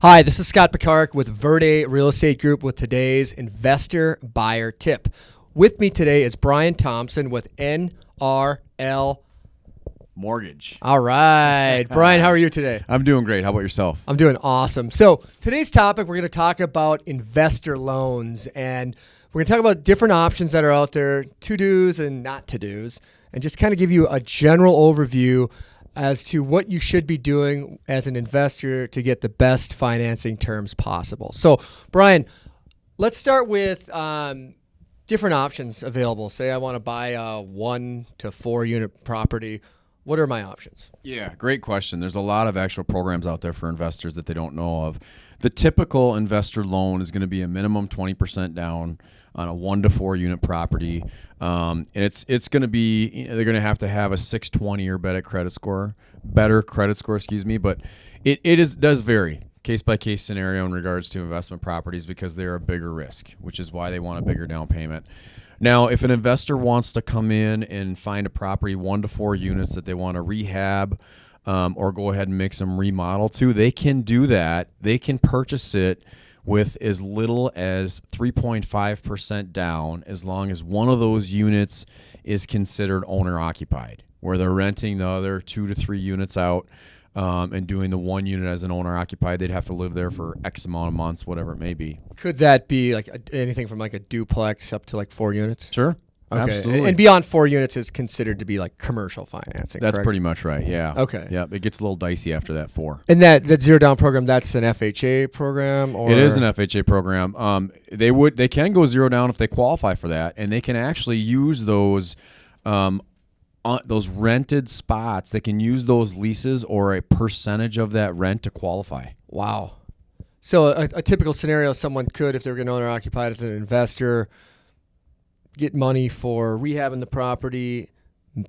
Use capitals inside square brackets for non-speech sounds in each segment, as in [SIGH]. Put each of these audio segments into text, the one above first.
Hi, this is Scott Picard with Verde Real Estate Group with today's investor buyer tip. With me today is Brian Thompson with NRL Mortgage. All right. [LAUGHS] Brian, how are you today? I'm doing great. How about yourself? I'm doing awesome. So, today's topic, we're going to talk about investor loans and we're going to talk about different options that are out there, to dos and not to dos, and just kind of give you a general overview as to what you should be doing as an investor to get the best financing terms possible. So, Brian, let's start with um, different options available. Say I want to buy a one to four unit property. What are my options? Yeah, great question. There's a lot of actual programs out there for investors that they don't know of. The typical investor loan is going to be a minimum 20% down on a one to four unit property, um, and it's it's going to be you know, they're going to have to have a 620 or better credit score, better credit score, excuse me. But it, it is does vary case by case scenario in regards to investment properties because they're a bigger risk, which is why they want a bigger down payment. Now, if an investor wants to come in and find a property one to four units that they want to rehab um, or go ahead and make some remodel to, they can do that. They can purchase it with as little as 3.5% down as long as one of those units is considered owner occupied, where they're renting the other two to three units out. Um, and doing the one unit as an owner occupied, they'd have to live there for X amount of months, whatever it may be. Could that be like a, anything from like a duplex up to like four units? Sure. Okay. Absolutely. And beyond four units is considered to be like commercial financing. That's correct? pretty much right. Yeah. Okay. Yeah. It gets a little dicey after that four. And that that zero down program, that's an FHA program, or It is an FHA program. Um, they would they can go zero down if they qualify for that, and they can actually use those. Um, on those rented spots, they can use those leases or a percentage of that rent to qualify. wow. So a, a typical scenario, someone could, if they're going to owner occupied as an investor, get money for rehabbing the property,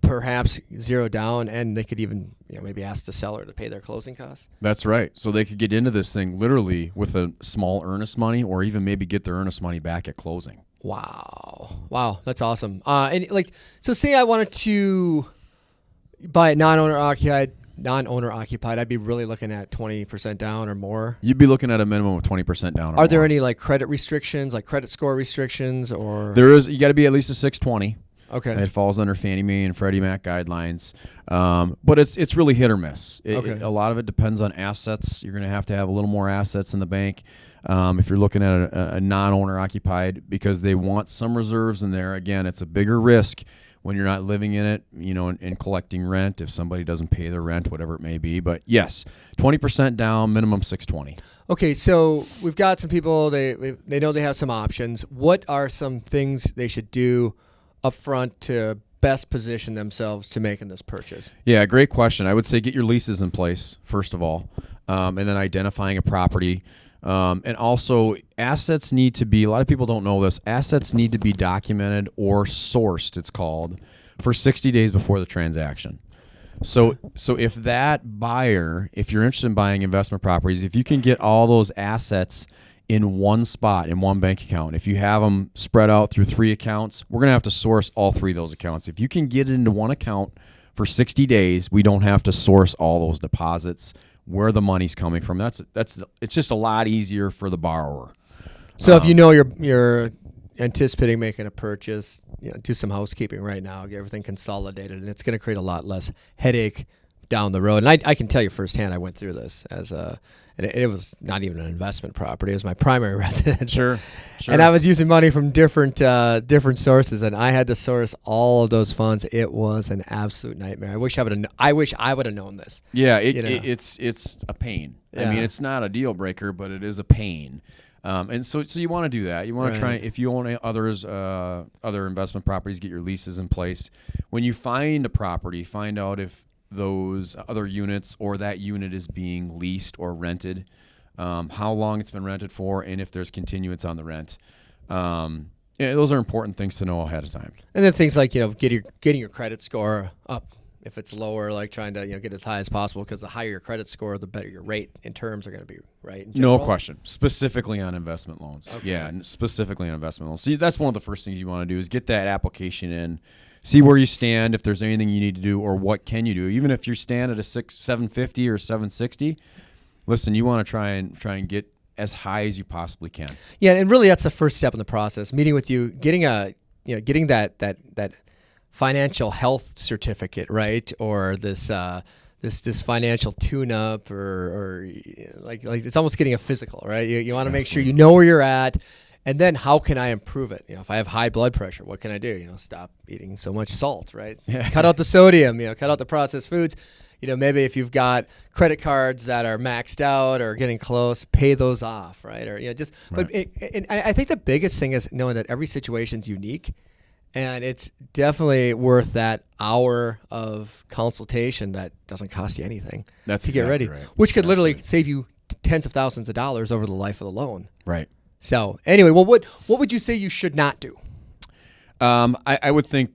perhaps zero down, and they could even you know maybe ask the seller to pay their closing costs. That's right. So they could get into this thing literally with a small earnest money, or even maybe get their earnest money back at closing. Wow. Wow, that's awesome. Uh, and like, so say I wanted to buy it non-owner occupied, non-owner occupied, I'd be really looking at twenty percent down or more. You'd be looking at a minimum of twenty percent down. or Are there more. any like credit restrictions, like credit score restrictions, or There is. You got to be at least a six twenty. okay, It falls under Fannie Mae and Freddie Mac guidelines, um, but it's it's really hit or miss. It- Okay. it- a lot of it depends on assets. You're going to have to have a little more assets in the bank um, if you're looking at a, a non-owner occupied because they want some reserves in there. Again, it's a bigger risk when you're not living in it, you know, and, and collecting rent if somebody doesn't pay their rent, whatever it may be. But yes, 20% down, minimum 620. okay. So we've got some people they they know they have some options. What are some things they should do up front to best position themselves to making this purchase? Yeah, great question. I would say get your leases in place first of all, um, and then identifying a property. Um, and also, assets need to be. A lot of people don't know this. Assets need to be documented or sourced. It's called for 60 days before the transaction. So, so if that buyer, if you're interested in buying investment properties, if you can get all those assets in one spot in one bank account, if you have them spread out through three accounts, we're gonna have to source all three of those accounts. If you can get it into one account for 60 days, we don't have to source all those deposits where the money's coming from. That's that's it's just a lot easier for the borrower. So if you um, know you're you're anticipating making a purchase, you know, do some housekeeping right now, get everything consolidated, and it's going to create a lot less headache down the road. And I, I can tell you firsthand, I went through this as a, and it, it was not even an investment property; it was my primary [LAUGHS] residence. Sure, sure. And I was using money from different uh, different sources, and I had to source all of those funds. It was an absolute nightmare. I wish I would have. I wish I would have known this. Yeah, it, you know. it, it's it's a pain. I mean, it's not a deal breaker, but it is a pain. Um, and so, so you want to do that. You want to try Right. if you own others, uh, other investment properties, get your leases in place. When you find a property, find out if those other units or that unit is being leased or rented, um, how long it's been rented for, and if there's continuance on the rent. Um, yeah, those are important things to know ahead of time. And then things like you know getting your, getting your credit score up. If it's lower, like trying to you know get as high as possible, because the higher your credit score, the better your rate in terms are going to be, right? No question. Specifically on investment loans. Yeah, specifically on investment loans. See, that's one of the first things you want to do is get that application in, see where you stand, if there's anything you need to do, or what can you do. Even if you stand at a six, seven fifty or seven sixty, listen, you want to try and try and get as high as you possibly can. Yeah, and really that's the first step in the process. Meeting with you, getting a you know, getting that that that financial health certificate, right? Or this uh, this this financial tune-up, or, or like like it's almost getting a physical, right? You, you want to make sure you know where you're at, and then how can I improve it? You know, if I have high blood pressure, what can I do? You know, stop eating so much salt, right? [LAUGHS] Yeah. Cut out the sodium. You know, cut out the processed foods. You know, maybe if you've got credit cards that are maxed out or getting close, pay those off, right? Or you know, just. right. But it, and I I think the biggest thing is knowing that every situation's unique and it's definitely worth that hour of consultation that doesn't cost you anything That's to get ready, right. which could literally save you tens of thousands of dollars over the life of the loan. Right. So anyway, well, what what would you say you should not do? Um, I, I would think,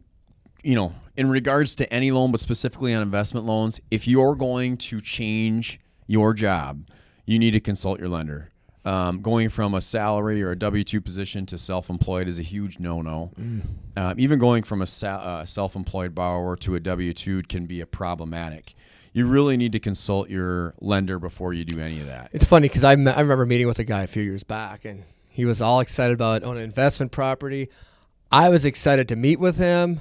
you know, in regards to any loan, but specifically on investment loans, if you're going to change your job, you need to consult your lender. Um, going from a salary or a W two position to self employed is a huge no no. Um, even going from a sa- uh, self employed borrower to a W two can be a problematic. You really need to consult your lender before you do any of that. It's funny because I, I remember meeting with a guy a few years back, and he was all excited about owning an investment property. I was excited to meet with him,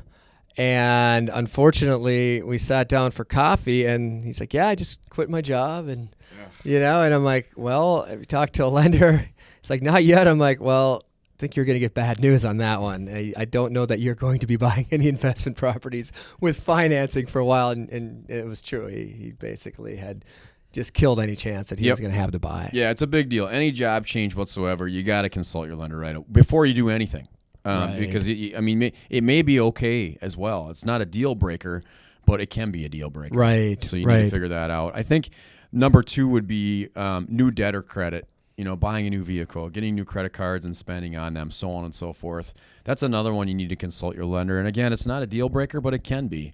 and unfortunately, we sat down for coffee, and he's like, "Yeah, I just quit my job," and you know, and I'm like, "Well, have you talked to a [LAUGHS] lender?" It's like, "Not yet." I'm like, "Well." I think you're going to get bad news on that one. I, I don't know that you're going to be [LAUGHS] buying any investment properties with financing for a while. And, and it was true. He, he basically had just killed any chance that he Yep. was going to have to buy. Yeah, it's a big deal. Any job change whatsoever, you got to consult your lender right before you do anything, um, Right. because it, I mean, it may be okay as well. It's not a deal breaker, but it can be a deal breaker. Right. So you need to figure that out. I think number two would be um, new debt or credit. You know, buying a new vehicle, getting new credit cards and spending on them, so on and so forth. That's another one you need to consult your lender. And again, it's not a deal breaker, but it can be.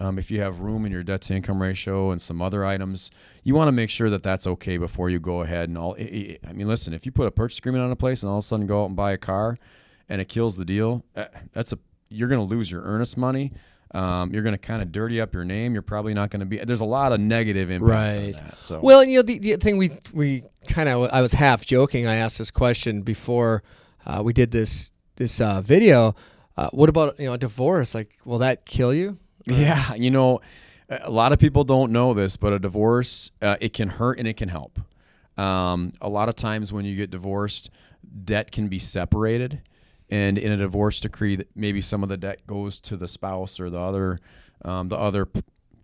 Um, if you have room in your debt to income ratio and some other items, you want to make sure that that's okay before you go ahead and all. I- mean, listen, if you put a purchase agreement on a place and all of a sudden go out and buy a car, and it kills the deal, uh, that's a you're going to lose your earnest money. Um, you're going to kind of dirty up your name. You're probably not going to be. There's a lot of negative impacts Right. on that. So Well, you know, the, the thing we we kind of I was half joking. I asked this question before uh, we did this this uh, video. Uh, what about you know a divorce? Like, will that kill you? Yeah, you know, a lot of people don't know this, but a divorce uh, it can hurt and it can help. Um, a lot of times when you get divorced, debt can be separated, and in a divorce decree, maybe some of the debt goes to the spouse or the other, um, the other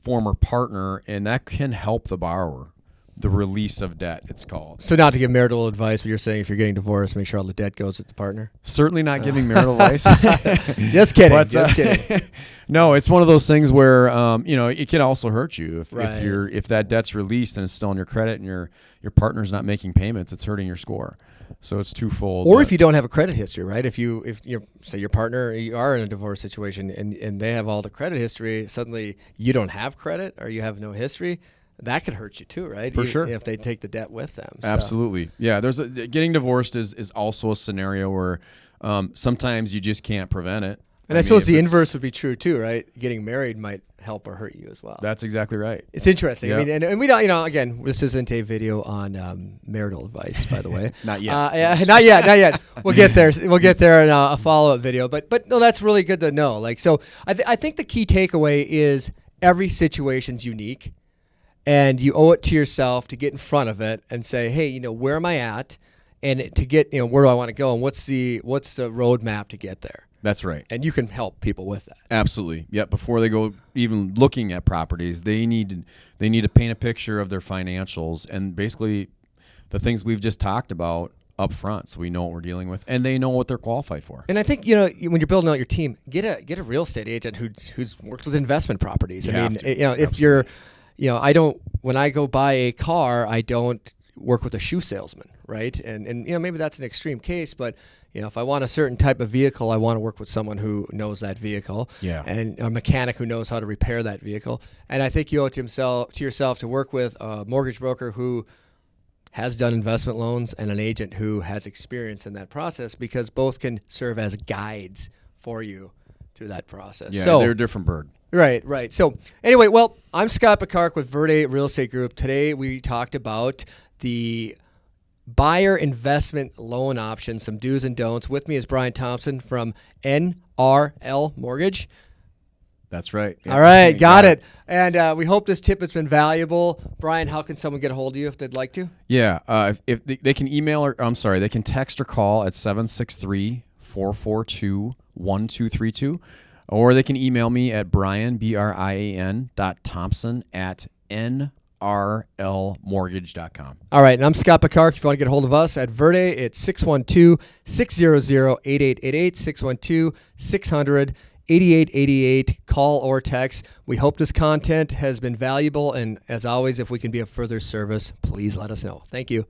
former partner, and that can help the borrower. The release of debt, it's called. So not to give marital advice, but you're saying if you're getting divorced, make sure all the debt goes with the partner. Certainly not giving marital advice. [LAUGHS] Just kidding. But, just uh, kidding. [LAUGHS] no, it's one of those things where um, you know it can also hurt you if, Right. if you're if that debt's released and it's still on your credit and your your partner's not making payments, it's hurting your score. So it's twofold. Or if you don't have a credit history, right? If you if you say your partner you are in a divorce situation and and they have all the credit history, suddenly you don't have credit or you have no history, that could hurt you too, right? For You- sure. If they take the debt with them. So- absolutely, yeah. There's a, getting divorced is is also a scenario where um, sometimes you just can't prevent it. And I, mean, suppose the inverse would be true too, right? Getting married might help or hurt you as well. That's exactly right. it's interesting. I mean, and, and we don't, you know, again, this isn't a video on um, marital advice, by the way. [LAUGHS] Not yet. Uh, yeah, [LAUGHS] not yet, not yet. We'll get there. We'll get there in a, a follow up video. But but no, that's really good to know. Like, so I th- I think the key takeaway is every situation's unique, and you owe it to yourself to get in front of it and say, hey, you know, where am I at, and to get, you know, where do I want to go, and what's the what's the roadmap to get there, That's right. and you can help people with that. Absolutely. Yep. Before they go even looking at properties, they need to, they need to paint a picture of their financials and basically the things we've just talked about up front, so we know what we're dealing with and they know what they're qualified for. And I think you know when you're building out your team, get a get a real estate agent who's who's worked with investment properties. You I mean, you know, if you're, you know, I don't when I go buy a car, I don't work with a shoe salesman, right? And and you know maybe that's an extreme case, but you know if I want a certain type of vehicle, I want to work with someone who knows that vehicle, Yeah. and a mechanic who knows how to repair that vehicle. And I think you owe it to himself to yourself to work with a mortgage broker who has done investment loans and an agent who has experience in that process because both can serve as guides for you through that process. Yeah, so they're a different bird. Right, right. So anyway, well, I'm Scott Picard with Verde Real Estate Group. Today we talked about the buyer investment loan options, some do's and don'ts. With me is Brian Thompson from NRL Mortgage. That's right. All right, got, it. And uh, we hope this tip has been valuable. Brian, how can someone get a hold of you if they'd like to? Yeah, uh, if, if they, they can email or I'm sorry, they can text or call at 763 442 1232 or they can email me at brian b r i a n dot thompson at nrlmortgage.com. All right, and I'm Scott Picard. If you want to get a hold of us at Verde, it's 612 600 8888 612 600 8888. Call or text. We hope this content has been valuable, and as always, if we can be of further service, please let us know. Thank you.